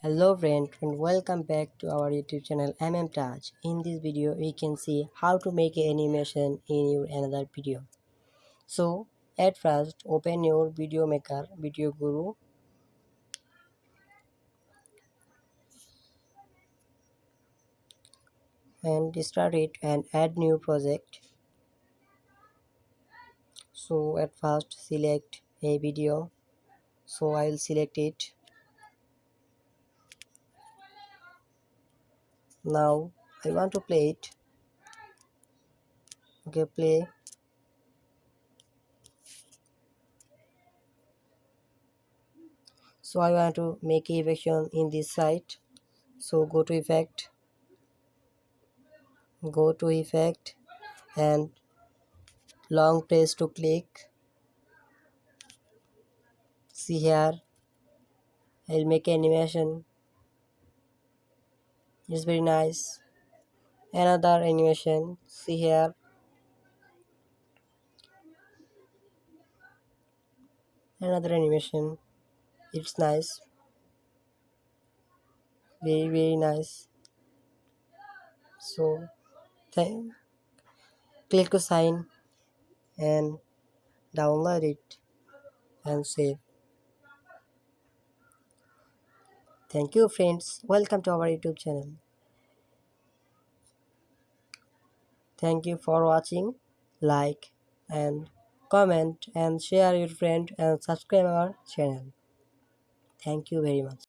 Hello friend and welcome back to our YouTube channel MM Touch. In this video we can see how to make an animation in your another video. So at first open your video maker video guru and start it and add new project. So at first select a video so I will select it now I want to play it. Okay play. So I want to make evasion in this site. So go to effect. Go to effect and long press to click. See here. I'll make animation it's very nice. Another animation. See here. Another animation. It's nice. Very very nice. So th click to sign and download it and save thank you friends. Welcome to our youtube channel. Thank you for watching. Like and comment and share your friend and subscribe our channel. Thank you very much